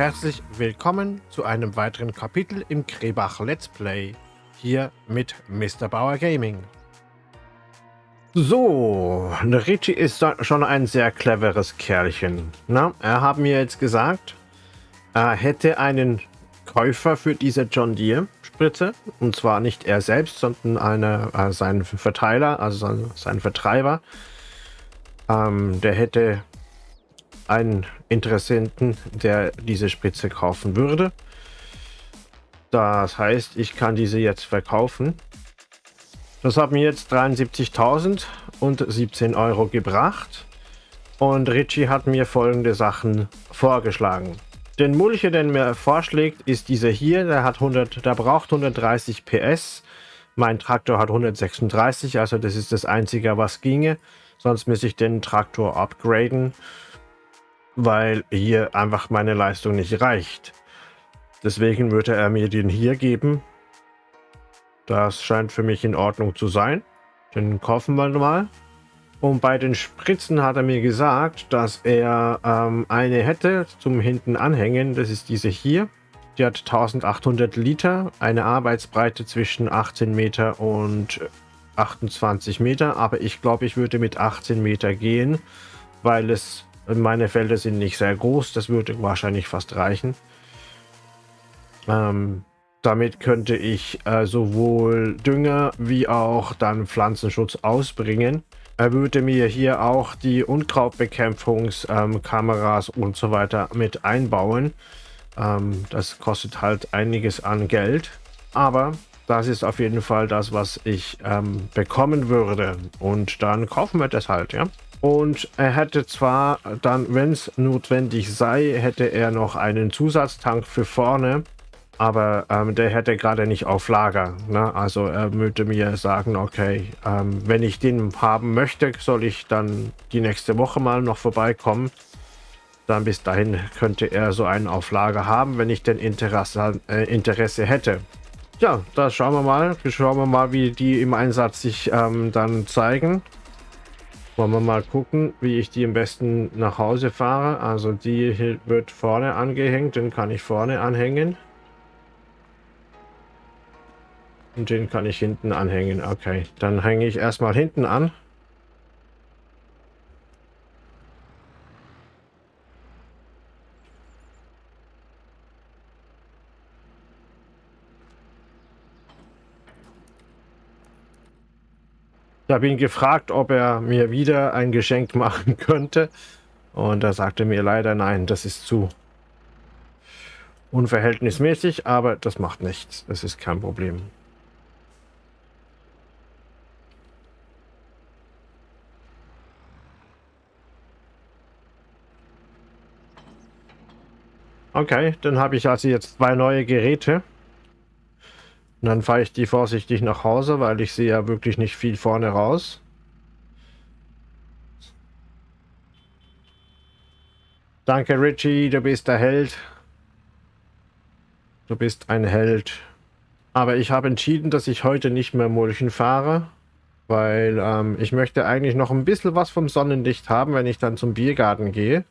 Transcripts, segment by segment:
Herzlich willkommen zu einem weiteren Kapitel im Krebach Let's Play. Hier mit Mr. Bauer Gaming. So, Richie ist schon ein sehr cleveres Kerlchen. Na, er hat mir jetzt gesagt, er hätte einen Käufer für diese John Deere Spritze. Und zwar nicht er selbst, sondern eine, äh, sein Verteiler, also sein, sein Vertreiber. Ähm, der hätte einen Interessenten, der diese Spritze kaufen würde. Das heißt, ich kann diese jetzt verkaufen. Das hat mir jetzt 73.000 und 17 Euro gebracht. Und Richie hat mir folgende Sachen vorgeschlagen. Den Mulche, den mir vorschlägt, ist dieser hier. Der, hat 100, der braucht 130 PS. Mein Traktor hat 136, also das ist das Einzige, was ginge. Sonst müsste ich den Traktor upgraden weil hier einfach meine Leistung nicht reicht. Deswegen würde er mir den hier geben. Das scheint für mich in Ordnung zu sein. Den kaufen wir mal. Und bei den Spritzen hat er mir gesagt, dass er ähm, eine hätte zum hinten anhängen. Das ist diese hier. Die hat 1800 Liter, eine Arbeitsbreite zwischen 18 Meter und 28 Meter. Aber ich glaube, ich würde mit 18 Meter gehen, weil es meine Felder sind nicht sehr groß, das würde wahrscheinlich fast reichen. Ähm, damit könnte ich äh, sowohl Dünger wie auch dann Pflanzenschutz ausbringen. Er würde mir hier auch die Unkrautbekämpfungskameras ähm, und so weiter mit einbauen. Ähm, das kostet halt einiges an Geld. Aber das ist auf jeden Fall das, was ich ähm, bekommen würde. Und dann kaufen wir das halt, ja. Und er hätte zwar dann, wenn es notwendig sei, hätte er noch einen Zusatztank für vorne, aber ähm, der hätte gerade nicht auf Lager. Ne? Also er würde mir sagen, okay, ähm, wenn ich den haben möchte, soll ich dann die nächste Woche mal noch vorbeikommen. Dann bis dahin könnte er so einen auf Lager haben, wenn ich denn Interesse, äh, Interesse hätte. Ja, da schauen wir mal. Schauen wir mal, wie die im Einsatz sich ähm, dann zeigen. Wollen wir mal gucken, wie ich die am besten nach Hause fahre. Also die wird vorne angehängt, den kann ich vorne anhängen. Und den kann ich hinten anhängen. Okay, dann hänge ich erstmal hinten an. Ich habe ihn gefragt, ob er mir wieder ein Geschenk machen könnte. Und er sagte mir leider nein, das ist zu unverhältnismäßig, aber das macht nichts. Das ist kein Problem. Okay, dann habe ich also jetzt zwei neue Geräte. Und dann fahre ich die vorsichtig nach Hause, weil ich sehe ja wirklich nicht viel vorne raus. Danke Richie, du bist der Held. Du bist ein Held. Aber ich habe entschieden, dass ich heute nicht mehr Mulchen fahre, weil ähm, ich möchte eigentlich noch ein bisschen was vom Sonnenlicht haben, wenn ich dann zum Biergarten gehe.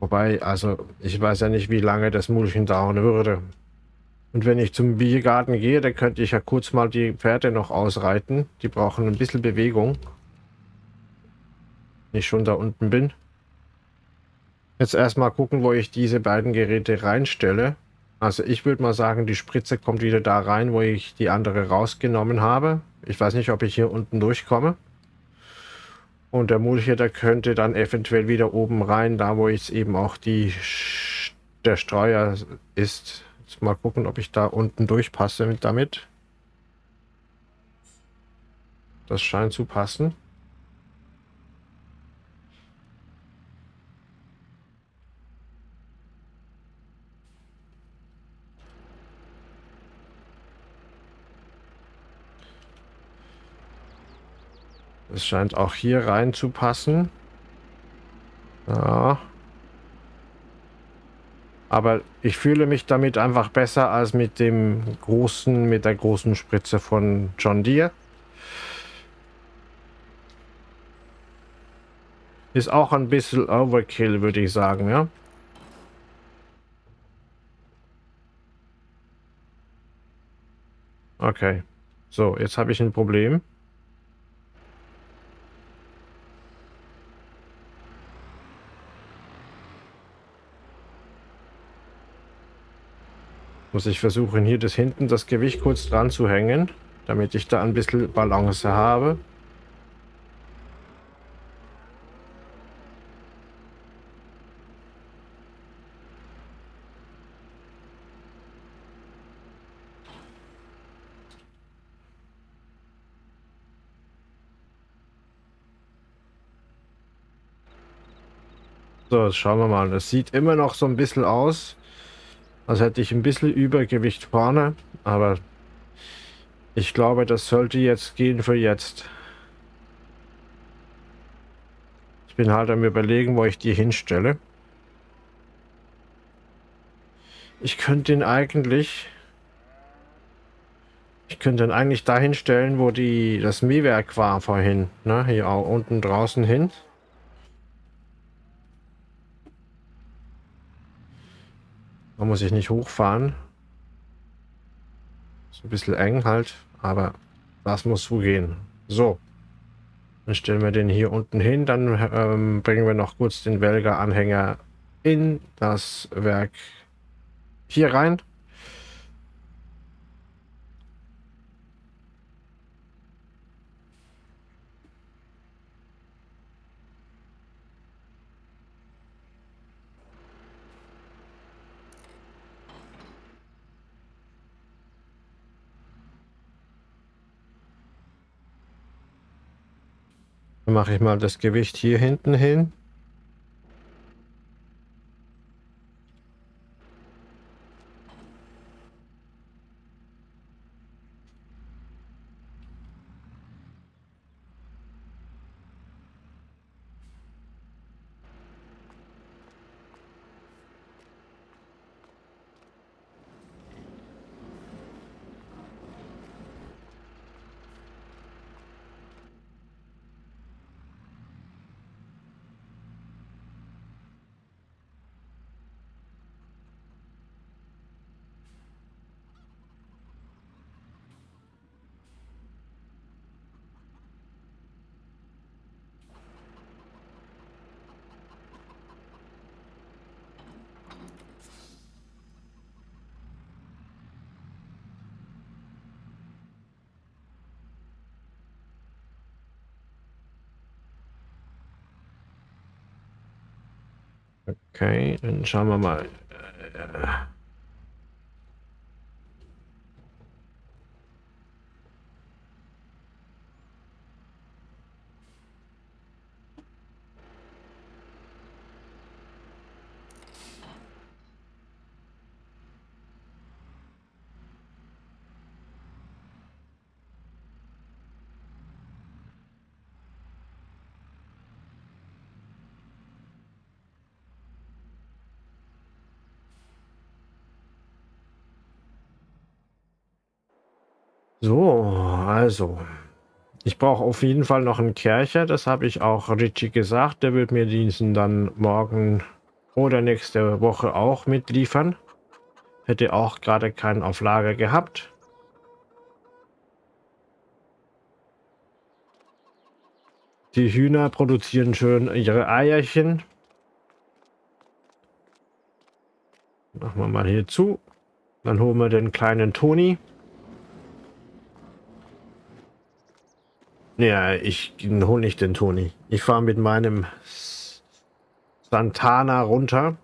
Wobei, also ich weiß ja nicht, wie lange das Mulchen dauern würde. Und wenn ich zum Biergarten gehe, dann könnte ich ja kurz mal die Pferde noch ausreiten. Die brauchen ein bisschen Bewegung. Wenn ich schon da unten bin. Jetzt erstmal gucken, wo ich diese beiden Geräte reinstelle. Also ich würde mal sagen, die Spritze kommt wieder da rein, wo ich die andere rausgenommen habe. Ich weiß nicht, ob ich hier unten durchkomme. Und der Mulch hier, der könnte dann eventuell wieder oben rein, da wo jetzt eben auch die der Streuer ist. Jetzt mal gucken, ob ich da unten durchpasse mit damit. Das scheint zu passen. Es scheint auch hier rein zu passen. Ja. Aber ich fühle mich damit einfach besser als mit dem großen, mit der großen Spritze von John Deere. Ist auch ein bisschen Overkill, würde ich sagen, ja. Okay. So, jetzt habe ich ein Problem. Muss ich versuchen, hier das hinten das Gewicht kurz dran zu hängen, damit ich da ein bisschen Balance habe. So, schauen wir mal. Das sieht immer noch so ein bisschen aus, als hätte ich ein bisschen Übergewicht vorne. Aber ich glaube, das sollte jetzt gehen für jetzt. Ich bin halt am überlegen, wo ich die hinstelle. Ich könnte ihn eigentlich... Ich könnte ihn eigentlich dahin stellen, wo die das Mähwerk war vorhin. Ne? Hier auch unten draußen hin. Da muss ich nicht hochfahren. Ist ein bisschen eng halt, aber das muss so gehen. So. Dann stellen wir den hier unten hin. Dann ähm, bringen wir noch kurz den Welger-Anhänger in das Werk hier rein. Mache ich mal das Gewicht hier hinten hin. Okay, dann schauen wir mal. So, also. Ich brauche auf jeden Fall noch einen Kercher. Das habe ich auch Richie gesagt. Der wird mir diesen dann morgen oder nächste Woche auch mitliefern. Hätte auch gerade keinen auf Lager gehabt. Die Hühner produzieren schön ihre Eierchen. Machen wir mal hier zu. Dann holen wir den kleinen Toni. Ja, ich hole nicht den Toni. Ich fahre mit meinem Santana runter.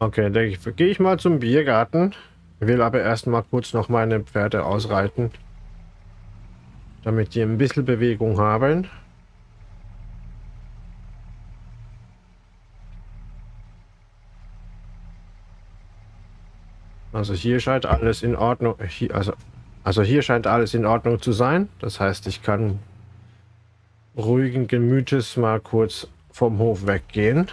Okay, dann gehe ich mal zum Biergarten. Will aber erstmal kurz noch meine Pferde ausreiten. Damit die ein bisschen Bewegung haben. Also hier scheint alles in Ordnung. Hier, also, also hier scheint alles in Ordnung zu sein. Das heißt, ich kann ruhigen Gemütes mal kurz vom Hof weggehen.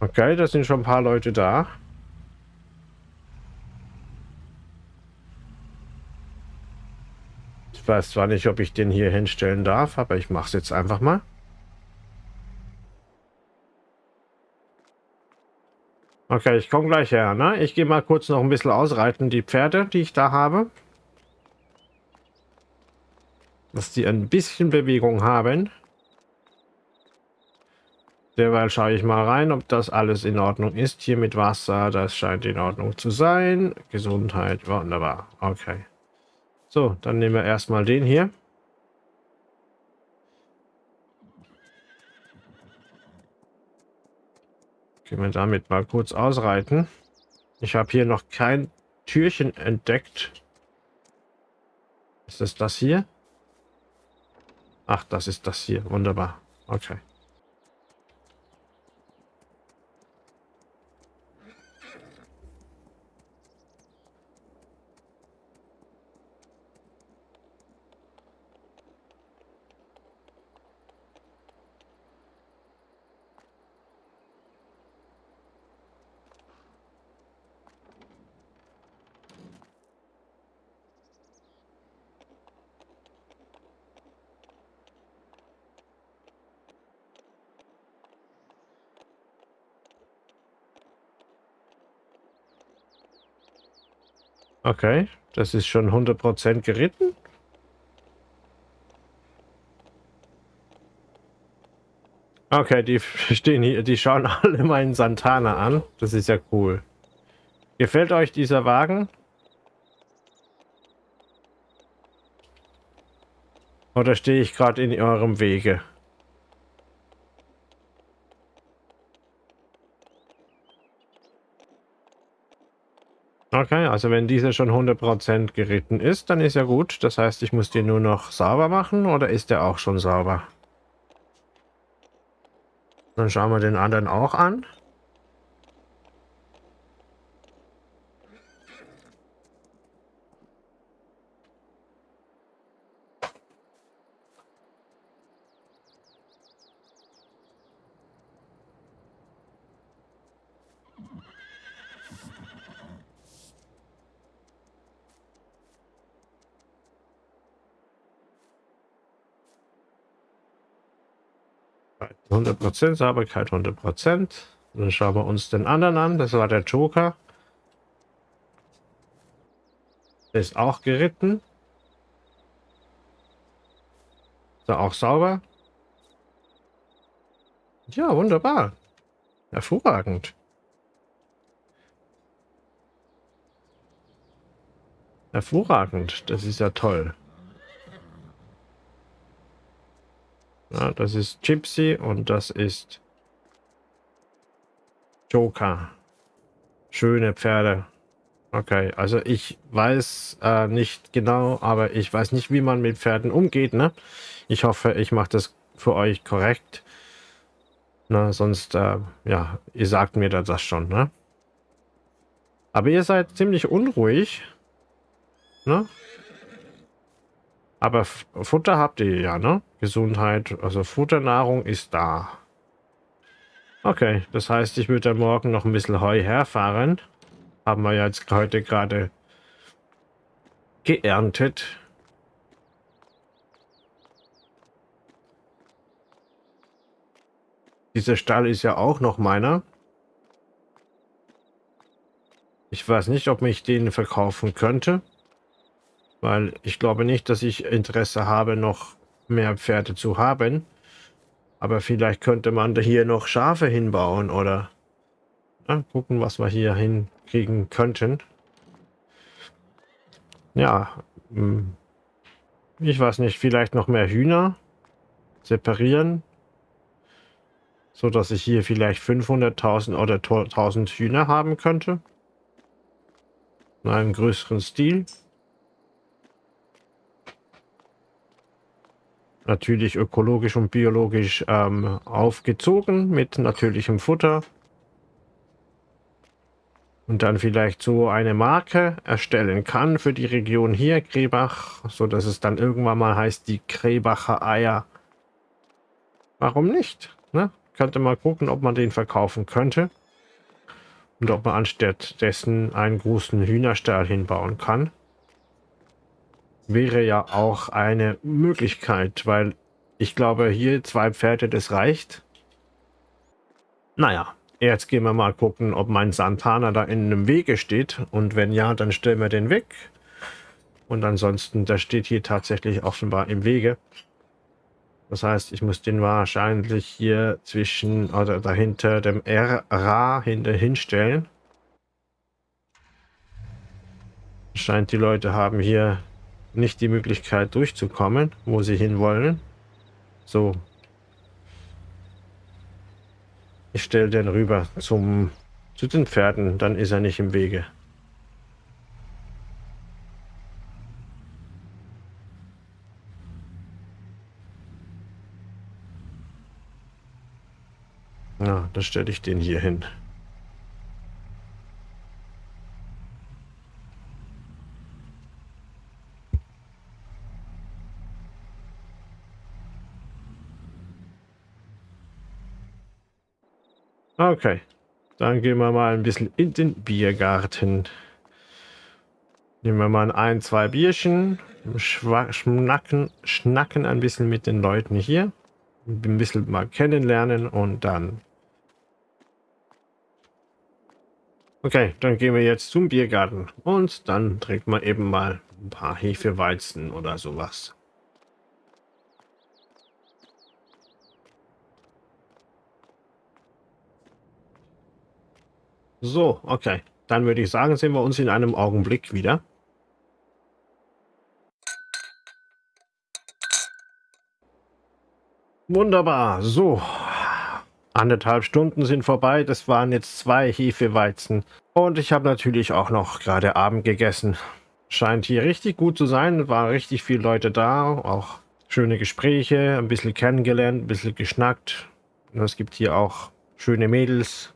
Okay, da sind schon ein paar Leute da. Ich weiß zwar nicht, ob ich den hier hinstellen darf, aber ich mache es jetzt einfach mal. Okay, ich komme gleich her. Ne? Ich gehe mal kurz noch ein bisschen ausreiten, die Pferde, die ich da habe. Dass die ein bisschen Bewegung haben. Derweil schaue ich mal rein, ob das alles in Ordnung ist. Hier mit Wasser, das scheint in Ordnung zu sein. Gesundheit, wunderbar. Okay. So, dann nehmen wir erstmal den hier. Können wir damit mal kurz ausreiten. Ich habe hier noch kein Türchen entdeckt. Ist das das hier? Ach, das ist das hier. Wunderbar. Okay. Okay, das ist schon 100% geritten. Okay, die stehen hier, die schauen alle meinen Santana an. Das ist ja cool. Gefällt euch dieser Wagen? Oder stehe ich gerade in eurem Wege? Okay, also wenn dieser schon 100% geritten ist, dann ist ja gut. Das heißt, ich muss den nur noch sauber machen oder ist der auch schon sauber? Dann schauen wir den anderen auch an. Sauberkeit 100%, Sauberkeit 100%. Dann schauen wir uns den anderen an. Das war der Joker. Der ist auch geritten. Er auch sauber? Ja, wunderbar. Hervorragend. Hervorragend. Das ist ja toll. Ja, das ist Gypsy und das ist Joker. Schöne Pferde. Okay, also ich weiß äh, nicht genau, aber ich weiß nicht, wie man mit Pferden umgeht, ne? Ich hoffe, ich mache das für euch korrekt. Na, sonst, äh, ja, ihr sagt mir das schon, ne? Aber ihr seid ziemlich unruhig. Ne? Aber Futter habt ihr ja, ne? Gesundheit, also Futternahrung ist da. Okay, das heißt, ich würde morgen noch ein bisschen Heu herfahren. Haben wir jetzt heute gerade geerntet. Dieser Stall ist ja auch noch meiner. Ich weiß nicht, ob ich den verkaufen könnte. Weil ich glaube nicht, dass ich Interesse habe, noch mehr Pferde zu haben. Aber vielleicht könnte man hier noch Schafe hinbauen oder ja, gucken, was wir hier hinkriegen könnten. Ja, hm. ich weiß nicht, vielleicht noch mehr Hühner separieren, so dass ich hier vielleicht 500.000 oder 1.000 Hühner haben könnte. In einem größeren Stil. Natürlich ökologisch und biologisch ähm, aufgezogen mit natürlichem Futter. Und dann vielleicht so eine Marke erstellen kann für die Region hier, Krebach, so dass es dann irgendwann mal heißt, die Krebacher Eier. Warum nicht? Ne? Könnte mal gucken, ob man den verkaufen könnte. Und ob man anstatt dessen einen großen Hühnerstall hinbauen kann. Wäre ja auch eine Möglichkeit, weil ich glaube, hier zwei Pferde, das reicht. Naja, jetzt gehen wir mal gucken, ob mein Santana da in einem Wege steht. Und wenn ja, dann stellen wir den weg. Und ansonsten, der steht hier tatsächlich offenbar im Wege. Das heißt, ich muss den wahrscheinlich hier zwischen oder dahinter dem RA hinter hinstellen. Scheint die Leute haben hier nicht die Möglichkeit durchzukommen, wo sie hinwollen. So. Ich stelle den rüber zum zu den Pferden, dann ist er nicht im Wege. Ja, dann stelle ich den hier hin. Okay, dann gehen wir mal ein bisschen in den Biergarten. Nehmen wir mal ein, zwei Bierchen, schnacken, schnacken ein bisschen mit den Leuten hier. Ein bisschen mal kennenlernen und dann Okay, dann gehen wir jetzt zum Biergarten und dann trinkt man eben mal ein paar Hefeweizen oder sowas. So, okay. Dann würde ich sagen, sehen wir uns in einem Augenblick wieder. Wunderbar. So, Anderthalb Stunden sind vorbei. Das waren jetzt zwei Hefeweizen. Und ich habe natürlich auch noch gerade Abend gegessen. Scheint hier richtig gut zu sein. Waren richtig viele Leute da. Auch schöne Gespräche. Ein bisschen kennengelernt, ein bisschen geschnackt. Und es gibt hier auch schöne Mädels.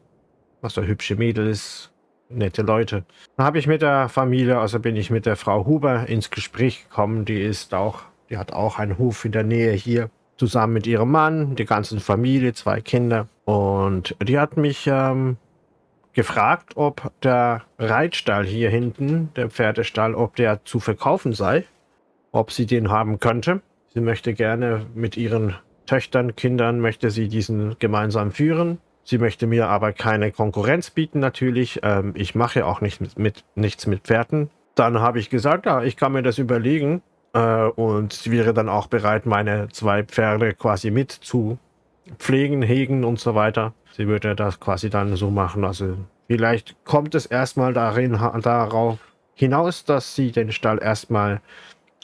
Was Also hübsche Mädels. Nette Leute. Da habe ich mit der Familie, also bin ich mit der Frau Huber ins Gespräch gekommen. Die ist auch, die hat auch einen Hof in der Nähe hier zusammen mit ihrem Mann, die ganze Familie, zwei Kinder. Und die hat mich ähm, gefragt, ob der Reitstall hier hinten, der Pferdestall, ob der zu verkaufen sei, ob sie den haben könnte. Sie möchte gerne mit ihren Töchtern, Kindern, möchte sie diesen gemeinsam führen. Sie möchte mir aber keine Konkurrenz bieten natürlich. Ähm, ich mache auch nicht mit, mit, nichts mit Pferden. Dann habe ich gesagt, ja, ich kann mir das überlegen. Äh, und sie wäre dann auch bereit, meine zwei Pferde quasi mit zu pflegen, hegen und so weiter. Sie würde das quasi dann so machen. Also vielleicht kommt es erstmal darin, darauf hinaus, dass sie den Stall erstmal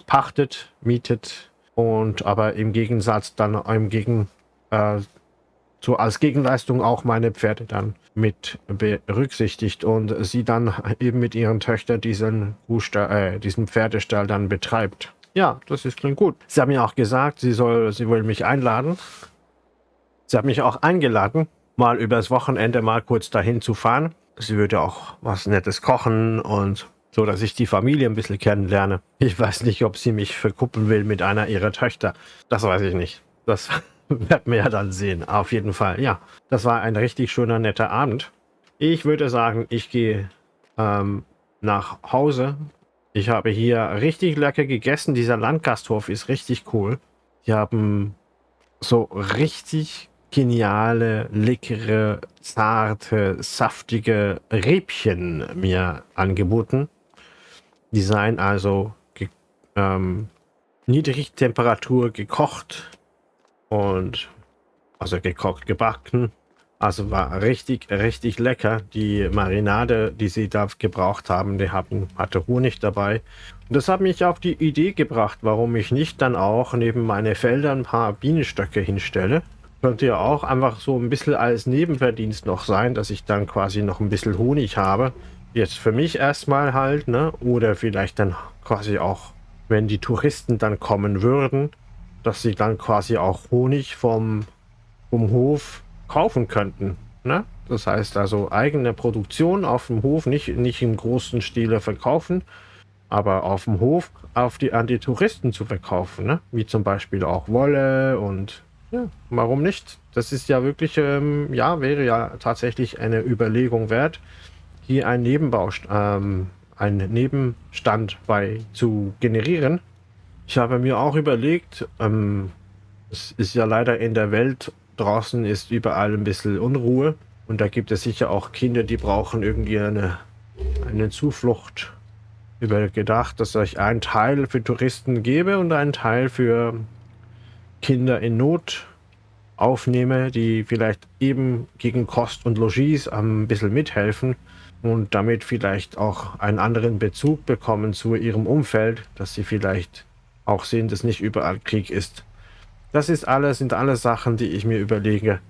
pachtet, mietet und aber im Gegensatz dann im Gegen, äh, so als Gegenleistung auch meine Pferde dann mit berücksichtigt und sie dann eben mit ihren Töchtern diesen, äh, diesen Pferdestall dann betreibt. Ja, das ist klingt gut. Sie haben mir auch gesagt, sie soll, sie will mich einladen. Sie hat mich auch eingeladen, mal übers Wochenende mal kurz dahin zu fahren. Sie würde auch was Nettes kochen und so, dass ich die Familie ein bisschen kennenlerne. Ich weiß nicht, ob sie mich verkuppeln will mit einer ihrer Töchter. Das weiß ich nicht. Das werden wir ja dann sehen. Auf jeden Fall, ja. Das war ein richtig schöner, netter Abend. Ich würde sagen, ich gehe ähm, nach Hause. Ich habe hier richtig lecker gegessen. Dieser Landgasthof ist richtig cool. Die haben so richtig geniale, leckere, zarte, saftige Räbchen mir angeboten. Die seien also ähm, Niedrigtemperatur gekocht und also gekocht, gebacken. Also war richtig, richtig lecker. Die Marinade, die sie da gebraucht haben, die hatten, hatte Honig dabei. Und das hat mich auf die Idee gebracht, warum ich nicht dann auch neben meine Felder ein paar Bienenstöcke hinstelle. Könnte ja auch einfach so ein bisschen als Nebenverdienst noch sein, dass ich dann quasi noch ein bisschen Honig habe. Jetzt für mich erstmal halt, ne? Oder vielleicht dann quasi auch, wenn die Touristen dann kommen würden, dass sie dann quasi auch Honig vom, vom Hof kaufen könnten. Ne? Das heißt also eigene Produktion auf dem Hof, nicht, nicht im großen Stile verkaufen, aber auf dem Hof auf die, an die Touristen zu verkaufen. Ne? Wie zum Beispiel auch Wolle und ja, warum nicht? Das ist ja wirklich, ähm, ja, wäre ja tatsächlich eine Überlegung wert, hier einen Nebenbau, ähm, einen Nebenstand bei zu generieren. Ich habe mir auch überlegt, ähm, es ist ja leider in der Welt draußen ist überall ein bisschen Unruhe und da gibt es sicher auch Kinder, die brauchen irgendwie eine, eine Zuflucht. Übergedacht, dass ich einen Teil für Touristen gebe und einen Teil für Kinder in Not aufnehme, die vielleicht eben gegen Kost und Logis ein bisschen mithelfen und damit vielleicht auch einen anderen Bezug bekommen zu ihrem Umfeld, dass sie vielleicht auch sehen, dass nicht überall Krieg ist. Das ist alles, sind alles Sachen, die ich mir überlege.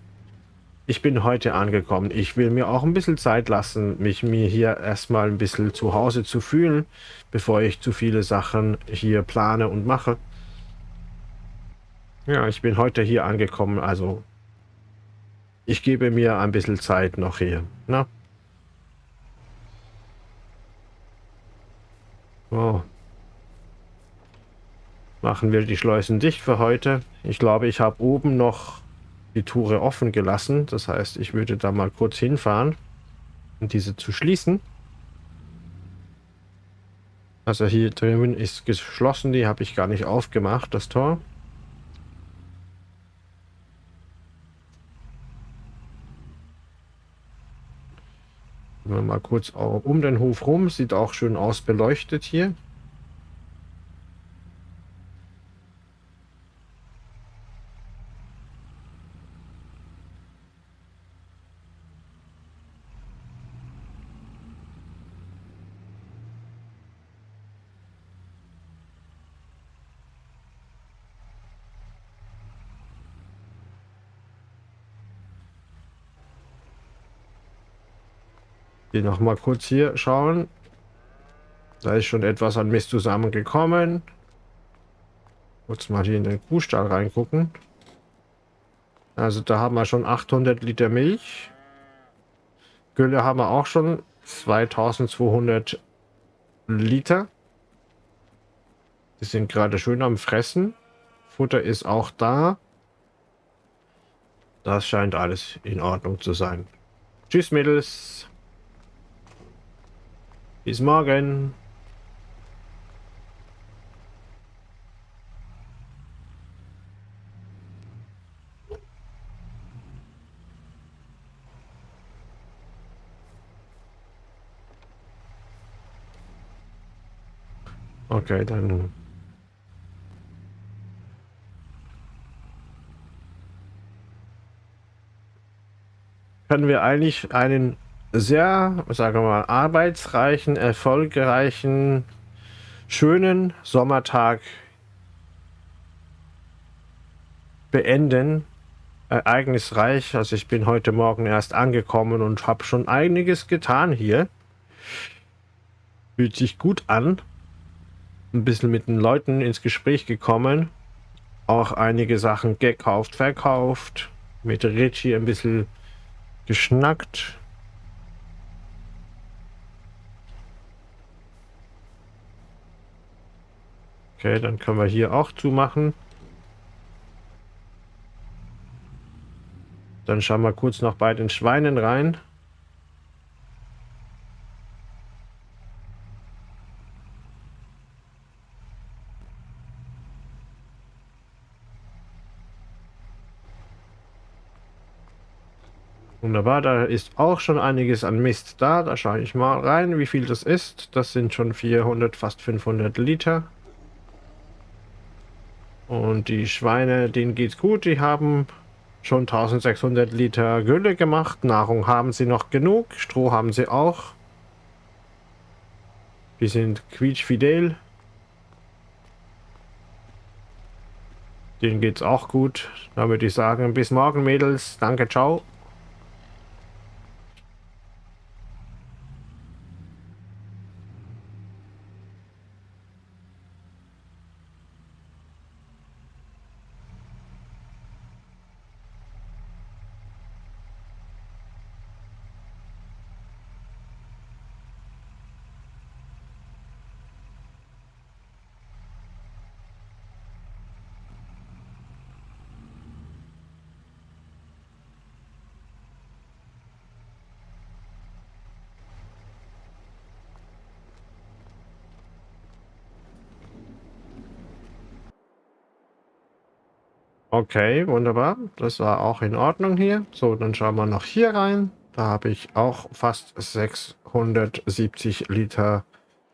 Ich bin heute angekommen. Ich will mir auch ein bisschen Zeit lassen, mich mir hier erstmal ein bisschen zu Hause zu fühlen, bevor ich zu viele Sachen hier plane und mache. Ja, ich bin heute hier angekommen, also ich gebe mir ein bisschen Zeit noch hier. Na? Oh. Machen wir die Schleusen dicht für heute. Ich glaube, ich habe oben noch die Tore offen gelassen. Das heißt, ich würde da mal kurz hinfahren, um diese zu schließen. Also hier drüben ist geschlossen, die habe ich gar nicht aufgemacht, das Tor. Mal kurz um den Hof rum. Sieht auch schön aus beleuchtet hier. Die noch mal kurz hier schauen. Da ist schon etwas an Mist zusammengekommen. Kurz mal hier in den Kuhstall reingucken. Also da haben wir schon 800 Liter Milch. Gülle haben wir auch schon 2200 Liter. Die sind gerade schön am Fressen. Futter ist auch da. Das scheint alles in Ordnung zu sein. Tschüss Mädels. Bis morgen. Okay, dann können wir eigentlich einen sehr, sagen wir mal, arbeitsreichen, erfolgreichen, schönen Sommertag beenden. ereignisreich. Also ich bin heute Morgen erst angekommen und habe schon einiges getan hier. Fühlt sich gut an. Ein bisschen mit den Leuten ins Gespräch gekommen. Auch einige Sachen gekauft, verkauft. Mit Richie ein bisschen geschnackt. Okay, dann können wir hier auch zumachen. Dann schauen wir kurz noch bei den Schweinen rein. Wunderbar, da ist auch schon einiges an Mist da. Da schaue ich mal rein, wie viel das ist. Das sind schon 400, fast 500 Liter. Und die Schweine, denen geht's gut. Die haben schon 1600 Liter Gülle gemacht. Nahrung haben sie noch genug. Stroh haben sie auch. Die sind quietschfidel. Denen geht's auch gut. Da würde ich sagen, bis morgen, Mädels. Danke, ciao. Okay, wunderbar. Das war auch in Ordnung hier. So, dann schauen wir noch hier rein. Da habe ich auch fast 670 Liter,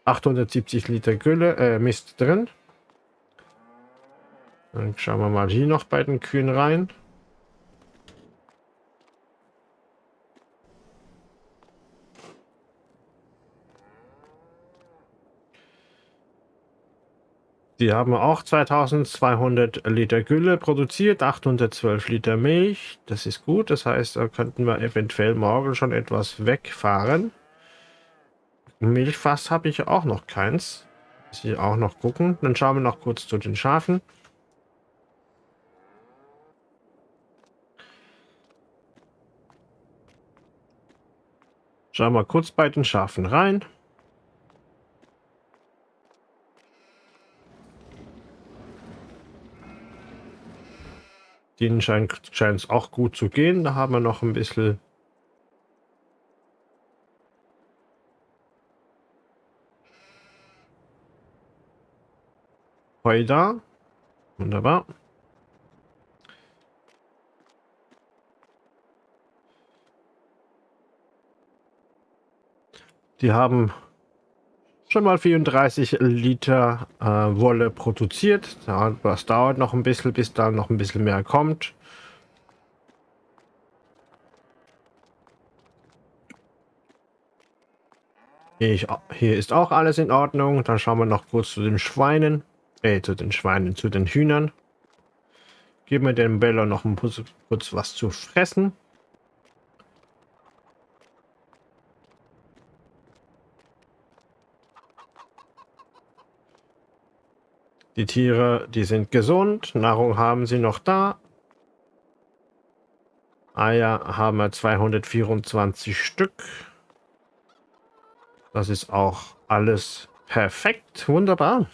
870 Liter Gülle, äh, Mist drin. Dann schauen wir mal hier noch bei den Kühen rein. Die haben auch 2200 Liter Gülle produziert, 812 Liter Milch. Das ist gut, das heißt, da könnten wir eventuell morgen schon etwas wegfahren. Milchfass habe ich auch noch keins. Muss ich auch noch gucken. Dann schauen wir noch kurz zu den Schafen. Schauen wir kurz bei den Schafen rein. Denen scheint es auch gut zu gehen. Da haben wir noch ein bisschen Heu da. Wunderbar. Die haben schon mal 34 Liter äh, Wolle produziert. Das dauert noch ein bisschen, bis da noch ein bisschen mehr kommt. Ich, hier ist auch alles in Ordnung. Dann schauen wir noch kurz zu den Schweinen. Äh, zu den Schweinen, zu den Hühnern. Geben wir dem Bello noch ein kurz, kurz was zu fressen. Die Tiere, die sind gesund. Nahrung haben sie noch da. Eier haben wir 224 Stück. Das ist auch alles perfekt. Wunderbar.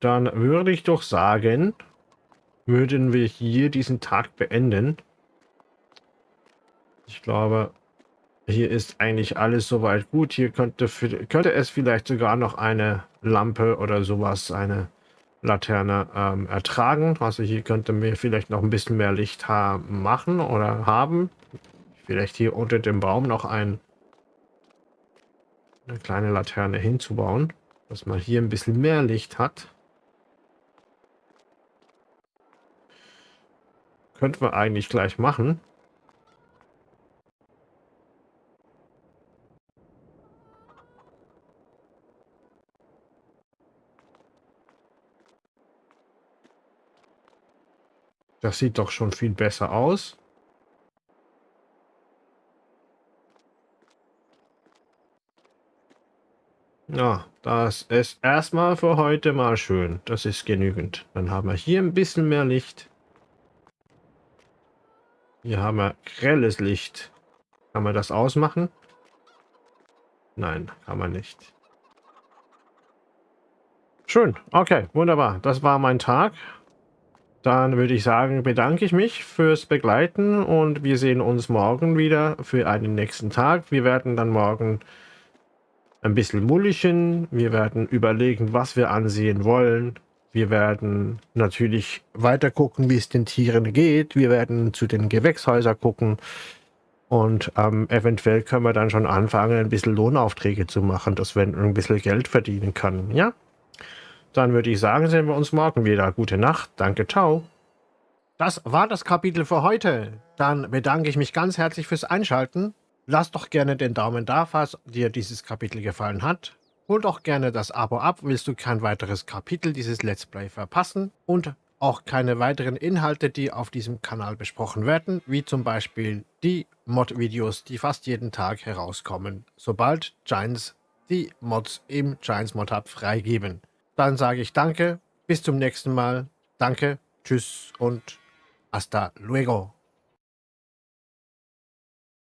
Dann würde ich doch sagen, würden wir hier diesen Tag beenden. Ich glaube, hier ist eigentlich alles soweit gut. Hier könnte, könnte es vielleicht sogar noch eine Lampe oder sowas, eine Laterne ähm, ertragen. Also hier könnte mir vielleicht noch ein bisschen mehr Licht machen oder haben. Vielleicht hier unter dem Baum noch ein, eine kleine Laterne hinzubauen, dass man hier ein bisschen mehr Licht hat. Könnten wir eigentlich gleich machen. Das sieht doch schon viel besser aus. Ja, das ist erstmal für heute mal schön. Das ist genügend. Dann haben wir hier ein bisschen mehr Licht. Hier haben wir grelles Licht. Kann man das ausmachen? Nein, kann man nicht. Schön, okay, wunderbar. Das war mein Tag. Dann würde ich sagen, bedanke ich mich fürs Begleiten und wir sehen uns morgen wieder für einen nächsten Tag. Wir werden dann morgen ein bisschen mulligen. Wir werden überlegen, was wir ansehen wollen. Wir werden natürlich weiter gucken, wie es den Tieren geht. Wir werden zu den Gewächshäusern gucken. Und ähm, eventuell können wir dann schon anfangen, ein bisschen Lohnaufträge zu machen, dass wir ein bisschen Geld verdienen können. Ja? Dann würde ich sagen, sehen wir uns morgen wieder. Gute Nacht. Danke, ciao. Das war das Kapitel für heute. Dann bedanke ich mich ganz herzlich fürs Einschalten. Lass doch gerne den Daumen da, falls dir dieses Kapitel gefallen hat. Hol doch gerne das Abo ab, willst du kein weiteres Kapitel dieses Let's Play verpassen und auch keine weiteren Inhalte, die auf diesem Kanal besprochen werden, wie zum Beispiel die Mod-Videos, die fast jeden Tag herauskommen, sobald Giants die Mods im Giants Mod Hub freigeben. Dann sage ich danke, bis zum nächsten Mal, danke, tschüss und hasta luego.